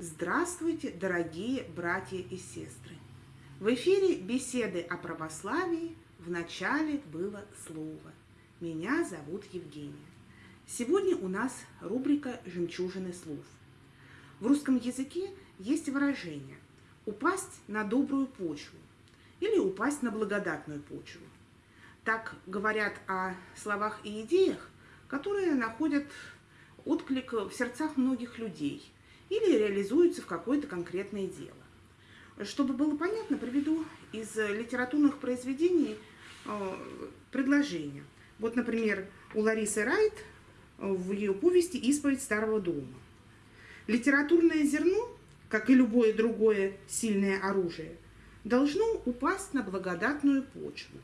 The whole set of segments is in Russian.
Здравствуйте, дорогие братья и сестры! В эфире беседы о православии в начале было слово. Меня зовут Евгения. Сегодня у нас рубрика «Жемчужины слов». В русском языке есть выражение «упасть на добрую почву» или «упасть на благодатную почву». Так говорят о словах и идеях, которые находят отклик в сердцах многих людей или реализуются в какое-то конкретное дело. Чтобы было понятно, приведу из литературных произведений э, предложение. Вот, например, у Ларисы Райт в ее повести «Исповедь старого дома». Литературное зерно, как и любое другое сильное оружие, должно упасть на благодатную почву,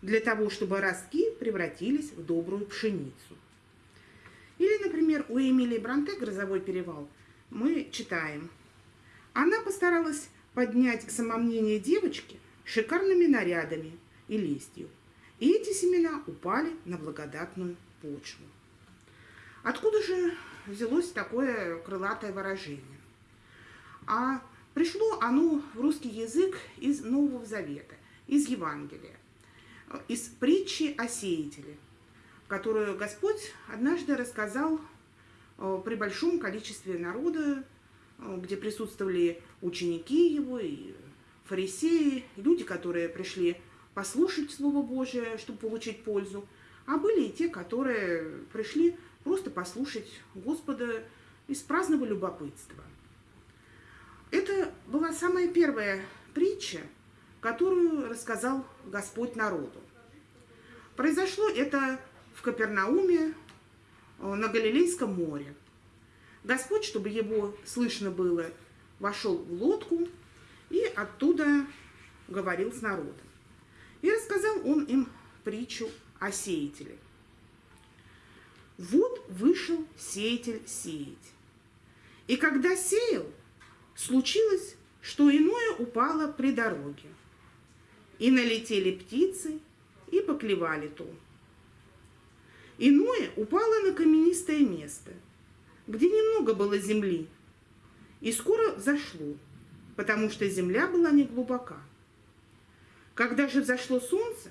для того, чтобы ростки превратились в добрую пшеницу. Или, например, у Эмилии Бранте «Грозовой перевал» мы читаем. Она постаралась поднять самомнение девочки шикарными нарядами и лестью. И эти семена упали на благодатную почву. Откуда же взялось такое крылатое выражение? А пришло оно в русский язык из Нового Завета, из Евангелия, из притчи о сеятеле, которую Господь однажды рассказал э, при большом количестве народа, э, где присутствовали ученики его и фарисеи, люди, которые пришли послушать Слово Божие, чтобы получить пользу, а были и те, которые пришли просто послушать Господа из праздного любопытства. Это была самая первая притча, которую рассказал Господь народу. Произошло это в Капернауме э, на Галилейском море. Господь, чтобы его слышно было, вошел в лодку и оттуда говорил с народом. И рассказал он им притчу о сеятеле. Вот вышел сеятель сеять. И когда сеял, случилось, что иное упало при дороге. И налетели птицы, и поклевали то. Иное упало на каменистое место, где немного было земли, и скоро взошло, потому что земля была не глубока. Когда же взошло солнце,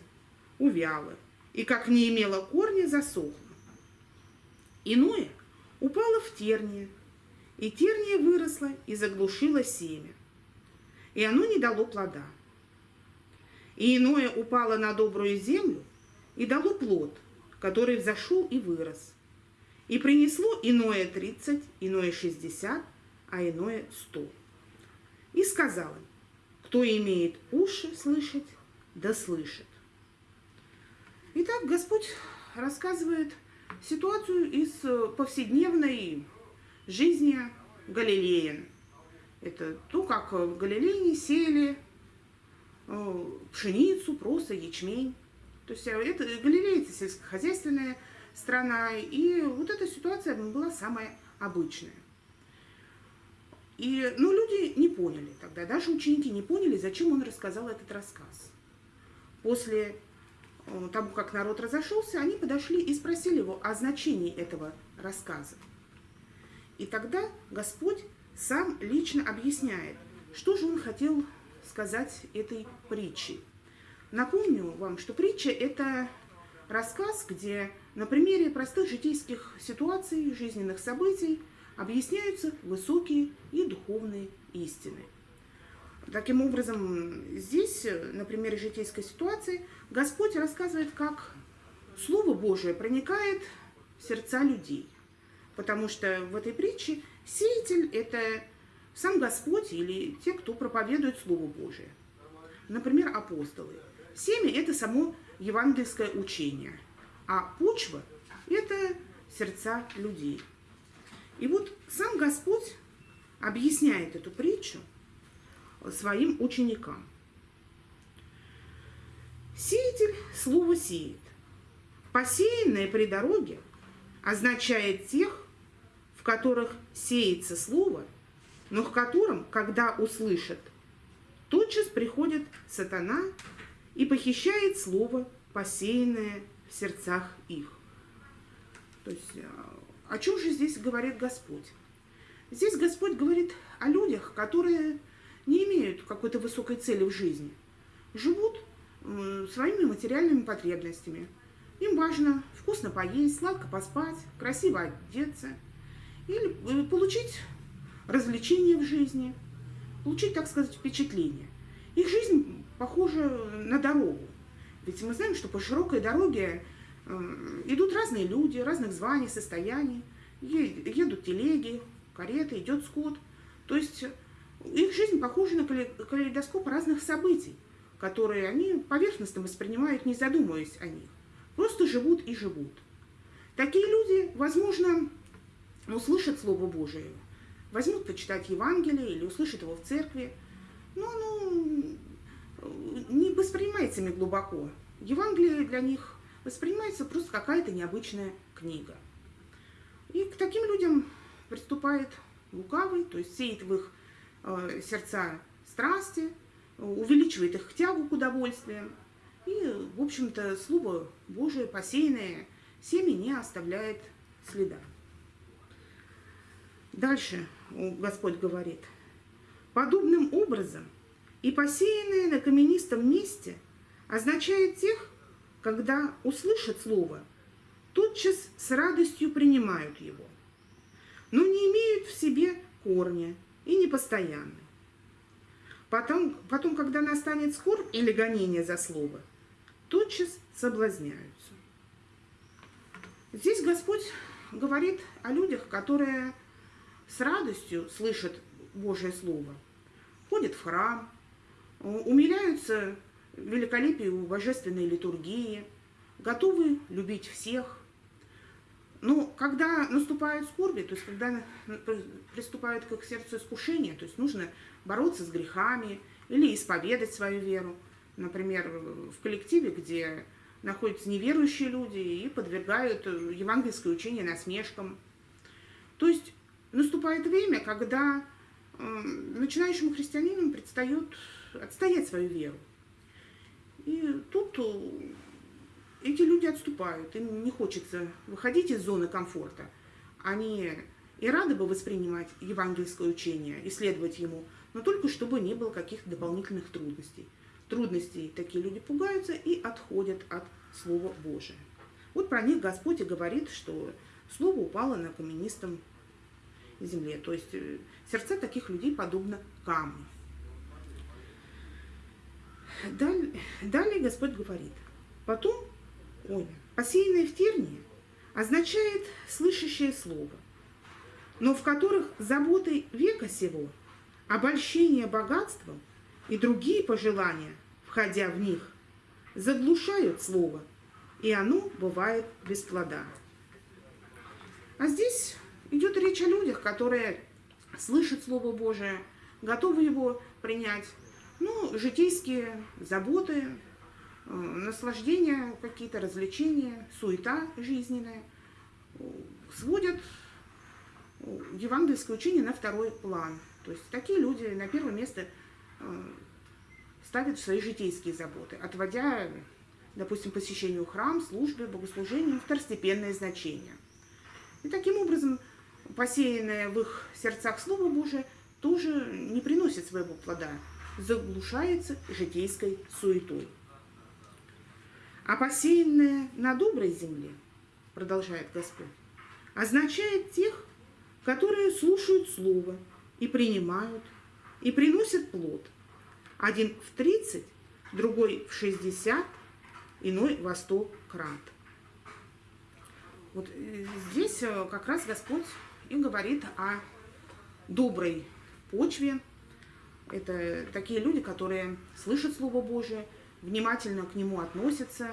увяло, и как не имело корня, засохло. Иное упало в терние, и терния выросла и заглушила семя, и оно не дало плода. И иное упало на добрую землю и дало плод, который взошел и вырос. И принесло иное тридцать, иное шестьдесят, а иное сто. И сказал им, кто имеет уши слышать, да слышит. Итак, Господь рассказывает ситуацию из э, повседневной жизни галилеян. Это то, как в Галилее сеяли э, пшеницу, просто ячмень. То есть э, это, Галилея – это сельскохозяйственная страна, и вот эта ситуация была самая обычная. И, ну, люди не поняли тогда, даже ученики не поняли, зачем он рассказал этот рассказ. После Э, тому, как народ разошелся, они подошли и спросили его о значении этого рассказа. И тогда Господь сам лично объясняет, что же он хотел сказать этой притчей. Напомню вам, что притча – это рассказ, где на примере простых житейских ситуаций, жизненных событий объясняются высокие и духовные истины. Таким образом, здесь, на примере житейской ситуации, Господь рассказывает, как Слово Божие проникает в сердца людей. Потому что в этой притче сеятель – это сам Господь или те, кто проповедует Слово Божие. Например, апостолы. Семя – это само евангельское учение, а почва – это сердца людей. И вот сам Господь объясняет эту притчу – своим ученикам. Сеятель слово сеет. Посеянное при дороге означает тех, в которых сеется слово, но в котором, когда услышат, тотчас приходит сатана и похищает слово, посеянное в сердцах их. То есть э, о чем же здесь говорит Господь? Здесь Господь говорит о людях, которые не имеют какой-то высокой цели в жизни, живут своими материальными потребностями. Им важно вкусно поесть, сладко поспать, красиво одеться или э, получить развлечения в жизни, получить, так сказать, впечатление. Их жизнь похожа на дорогу. Ведь мы знаем, что по широкой дороге э, идут разные люди, разных званий, состояний, едут телеги, кареты, идет скот. То есть их жизнь похожа на калейдоскоп разных событий, которые они поверхностно воспринимают, не задумываясь о них. Просто живут и живут. Такие люди, возможно, услышат Слово Божие, возьмут почитать Евангелие или услышат его в церкви, но оно не воспринимается ими глубоко. Евангелие для них воспринимается просто какая-то необычная книга. И к таким людям приступает лукавый, то есть сеет в их э, сердца страсти, увеличивает их тягу к удовольствиям. И, в общем-то, Слово Божие, посеянное семя, не оставляет следа. Дальше Господь говорит, подобным образом и посеянное на каменистом месте означает тех, когда услышат Слово, тотчас с радостью принимают его, но не имеют в себе корня и непостоянны. Потом, потом, когда настанет скорбь или гонение за Слово, тотчас соблазняются. Здесь Господь говорит о людях, которые с радостью слышат Божье Слово, ходят в храм, умиляются великолепию божественной литургии, готовы любить всех. Но когда наступают скорби, то есть когда приступают к сердцу искушения, то есть нужно бороться с грехами или исповедать свою веру, например, в коллективе, где находятся неверующие люди и подвергают евангельское учение насмешкам. То есть наступает время, когда э, начинающему христианину предстает отстоять свою веру. И тут э, эти люди отступают, им не хочется выходить из зоны комфорта. Они и рады бы воспринимать евангельское учение, исследовать ему, но только чтобы не было каких-то дополнительных трудностей. Трудностей такие люди пугаются и отходят от Слова Божия. Вот про них Господь и говорит, что Слово упало на каменистом земле. То есть э, сердца таких людей подобно камню. Далее, далее Господь говорит, потом, ой, посеянное в тернии означает слышащее слово, но в которых заботы века сего, обольщение богатством и другие пожелания, входя в них, заглушают слово, и оно бывает без плода. А здесь идет речь о людях, которые слышат Слово Божие, готовы его принять, ну, житейские заботы, э, наслаждения, какие-то развлечения, суета жизненная э, сводят э, евангельское учение на второй план. То есть такие люди на первое место ставят свои житейские заботы, отводя, допустим, посещению храм, службе, богослужению второстепенное значение. И таким образом посеянное в их сердцах Слово Божие тоже не приносит своего плода – заглушается житейской суетой. А посеянное на доброй земле, продолжает Господь, означает тех, которые слушают Слово и принимают, и приносят плод. Один в 30, другой в 60, иной во 100 крат. Вот э, здесь э, как раз Господь и говорит о доброй почве, это такие люди, которые слышат Слово Божие, внимательно к нему относятся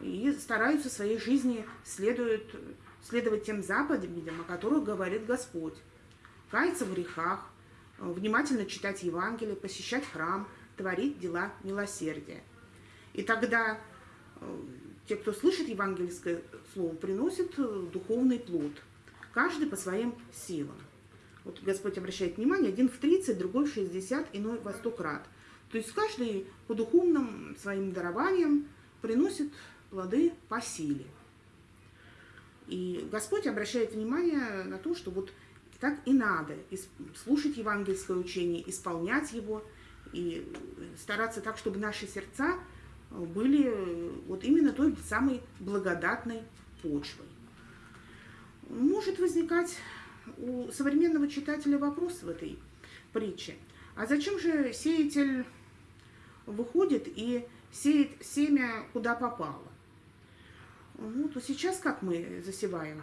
и стараются в своей жизни следуют, следовать тем заповедям, о которых говорит Господь. Каяться в грехах, внимательно читать Евангелие, посещать храм, творить дела милосердия. И тогда э, те, кто слышит евангельское слово, приносят духовный плод, каждый по своим силам. Вот Господь обращает внимание, один в 30, другой в 60, иной во 100 крат. То есть каждый по духовным своим дарованиям приносит плоды по силе. И Господь обращает внимание на то, что вот так и надо слушать евангельское учение, исполнять его и стараться так, чтобы наши сердца были вот именно той самой благодатной почвой. Может возникать у современного читателя вопрос в этой притче. А зачем же сеятель выходит и сеет семя куда попало? Ну, то сейчас как мы засеваем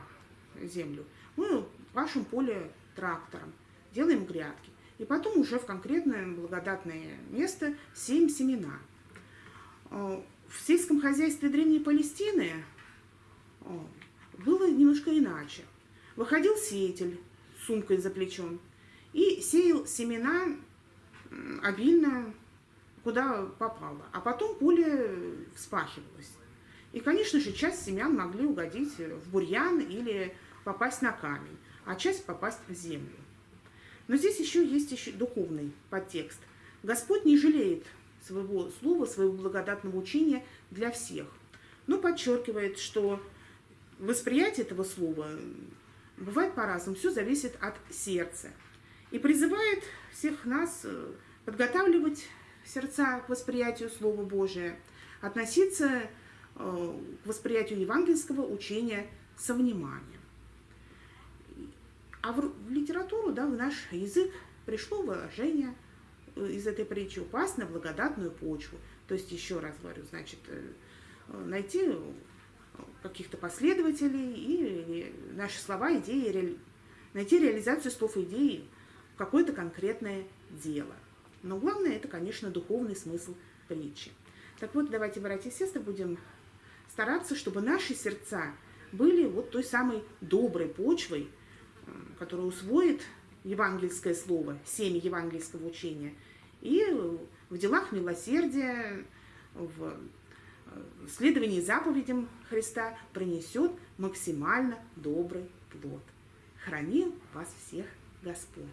землю? Мы пашем поле трактором, делаем грядки. И потом уже в конкретное благодатное место сеем семена. Э, в сельском хозяйстве Древней Палестины э, было немножко иначе. Выходил сеятель с сумкой за плечом и сеял семена обильно, куда попало. А потом поле вспахивалось. И, конечно же, часть семян могли угодить в бурьян или попасть на камень, а часть попасть в землю. Но здесь еще есть еще духовный подтекст. Господь не жалеет своего слова, своего благодатного учения для всех, но подчеркивает, что восприятие этого слова бывает по-разному, все зависит от сердца. И призывает всех нас э, подготавливать сердца к восприятию Слова Божия, относиться Э, к восприятию евангельского учения со вниманием. А в, литературу, да, в наш язык пришло выражение э, из этой притчи «упасть на благодатную почву». То есть, еще раз говорю, значит, найти каких-то последователей и наши слова, идеи, найти реализацию слов и идей в какое-то конкретное дело. Но главное, это, конечно, духовный смысл притчи. Так вот, давайте, братья и сестры, будем стараться, чтобы наши сердца были вот той самой доброй почвой, которая усвоит евангельское слово, семя евангельского учения, и в делах милосердия, в следовании заповедям Христа принесет максимально добрый плод. Храни вас всех Господь!